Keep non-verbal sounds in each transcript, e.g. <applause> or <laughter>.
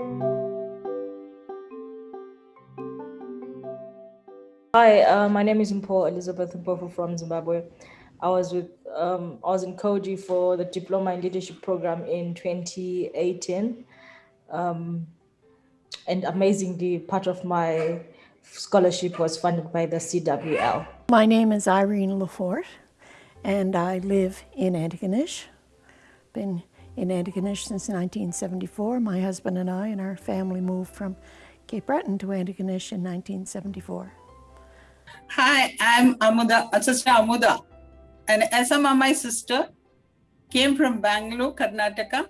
Hi, uh, my name is Mpho Elizabeth Mpofu from Zimbabwe. I was with um, I was in Coady for the Diploma in Leadership program in 2018. Um, and amazingly, part of my scholarship was funded by the CWL. My name is Irene Lafort, and I live in Antigonish. Been in Antigonish since 1974. My husband and I and our family moved from Cape Breton to Antigonish in 1974. Hi, I'm Amuda, Sister Amuda. And Esama, my sister, came from Bangalore, Karnataka.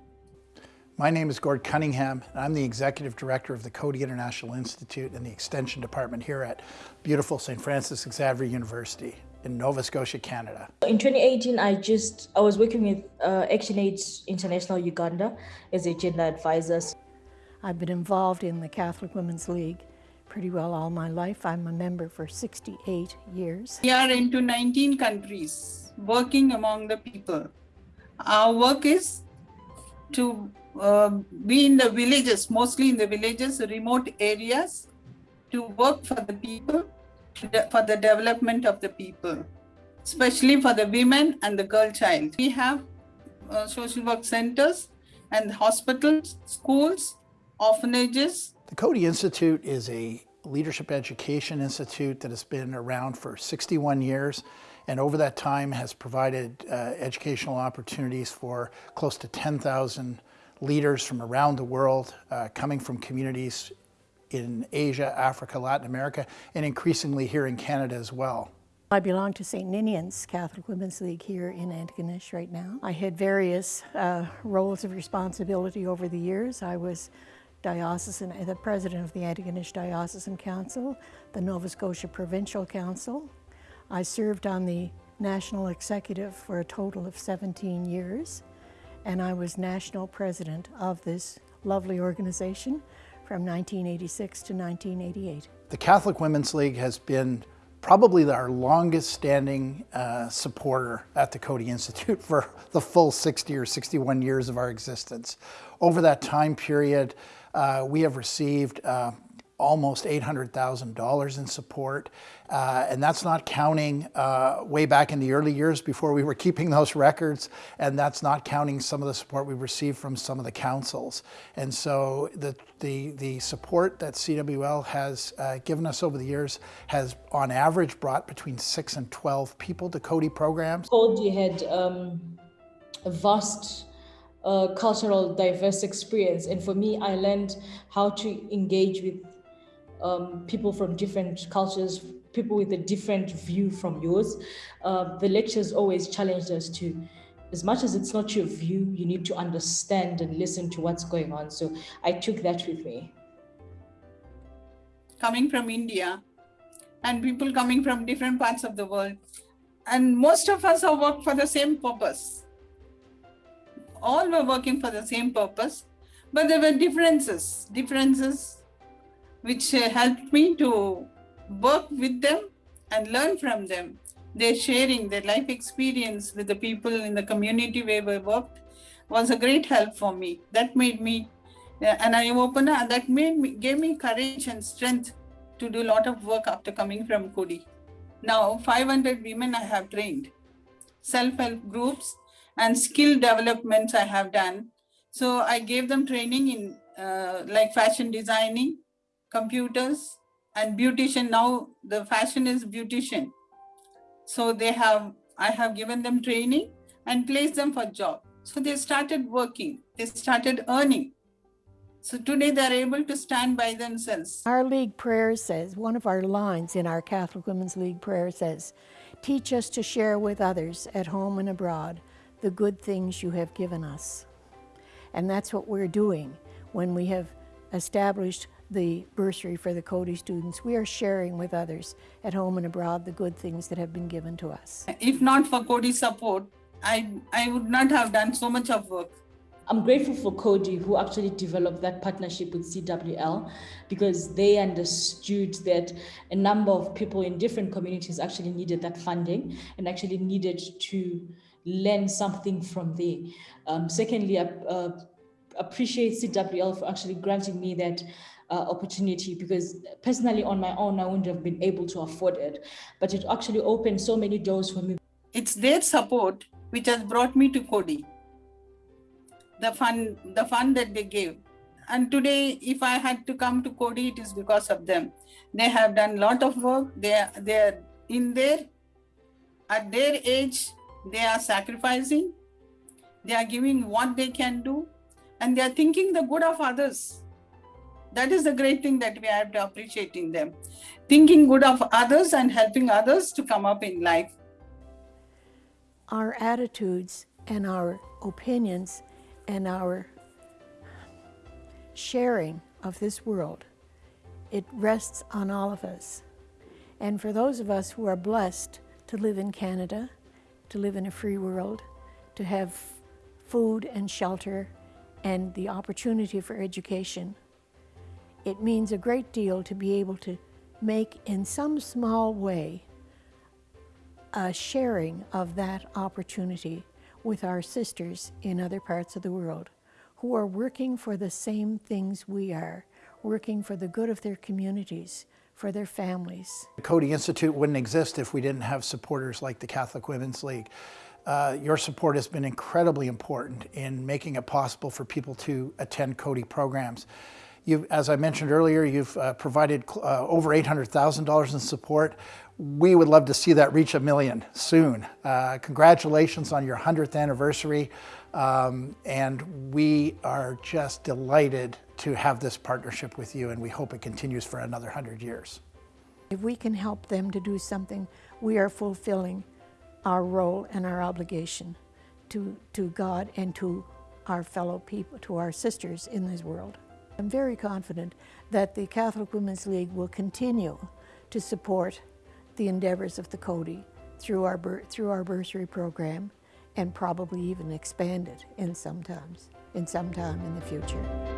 My name is Gord Cunningham, and I'm the Executive Director of the Coady International Institute and the Extension Department here at beautiful St. Francis Xavier University in Nova Scotia, Canada. In 2018, I just, I was working with uh, ActionAid International Uganda as a gender advisor. I've been involved in the Catholic Women's League pretty well all my life. I'm a member for 68 years. We are into 19 countries, working among the people. Our work is to uh, be in the villages, mostly in the villages, remote areas, to work for the people, for the development of the people, especially for the women and the girl child. We have uh, social work centers and hospitals, schools, orphanages. The Coady Institute is a leadership education institute that has been around for 61 years and over that time has provided uh, educational opportunities for close to 10,000 leaders from around the world, uh, coming from communities in Asia, Africa, Latin America, and increasingly here in Canada as well. I belong to St. Ninian's Catholic Women's League here in Antigonish right now. I had various uh, roles of responsibility over the years. I was diocesan, the president of the Antigonish Diocesan Council, the Nova Scotia Provincial Council. I served on the national executive for a total of 17 years, and I was national president of this lovely organization from 1986 to 1988. The Catholic Women's League has been probably our longest standing uh, supporter at the Coady Institute <laughs> for the full 60 or 61 years of our existence. Over that time period, uh, we have received uh, almost $800,000 in support. Uh, and that's not counting uh, way back in the early years before we were keeping those records. And that's not counting some of the support we received from some of the councils. And so the, the, the support that CWL has uh, given us over the years has on average brought between six and 12 people to Coady programs. Coady had um, a vast uh, cultural diverse experience. And for me, I learned how to engage with um, people from different cultures, people with a different view from yours. Uh, the lectures always challenged us to, as much as it's not your view, you need to understand and listen to what's going on. So I took that with me. Coming from India and people coming from different parts of the world. And most of us have worked for the same purpose. All were working for the same purpose, but there were differences, differences which uh, helped me to work with them and learn from them. Their sharing their life experience with the people in the community where we worked was a great help for me. That made me uh, an eye opener that made me, gave me courage and strength to do a lot of work after coming from Coady. Now 500 women I have trained, self-help groups and skill developments I have done. So I gave them training in uh, like fashion designing, computers and beautician. Now the fashion is beautician. So they have, I have given them training and placed them for job. So they started working, they started earning. So today they're able to stand by themselves. Our league prayer says, one of our lines in our Catholic Women's League prayer says, teach us to share with others at home and abroad the good things you have given us. And that's what we're doing when we have established the bursary for the Coady students. We are sharing with others at home and abroad the good things that have been given to us. If not for Coady support, I, I would not have done so much of work. I'm grateful for Coady who actually developed that partnership with CWL because they understood that a number of people in different communities actually needed that funding and actually needed to learn something from there. Um, secondly, uh, appreciate CWL for actually granting me that uh, opportunity because personally on my own, I wouldn't have been able to afford it. But it actually opened so many doors for me. It's their support which has brought me to Coady, The fund, the fund that they gave. And today, if I had to come to Coady, it is because of them. They have done a lot of work. They are, they are in their, at their age, they are sacrificing. They are giving what they can do. And they are thinking the good of others. That is the great thing that we have to appreciate in them. Thinking good of others and helping others to come up in life. Our attitudes and our opinions and our sharing of this world, it rests on all of us. And for those of us who are blessed to live in Canada, to live in a free world, to have food and shelter and the opportunity for education, it means a great deal to be able to make in some small way a sharing of that opportunity with our sisters in other parts of the world who are working for the same things we are, working for the good of their communities, for their families. The Coady Institute wouldn't exist if we didn't have supporters like the Catholic Women's League. Uh, your support has been incredibly important in making it possible for people to attend Coady programs. You've, as I mentioned earlier, you've uh, provided uh, over $800,000 in support. We would love to see that reach a million soon. Uh, congratulations on your 100th anniversary. Um, and we are just delighted to have this partnership with you and we hope it continues for another 100 years. If we can help them to do something, we are fulfilling our role and our obligation to, to God and to our fellow people, to our sisters in this world. I'm very confident that the Catholic Women's League will continue to support the endeavors of the Coady through our, through our bursary program and probably even expand it in sometimes, in some time in the future.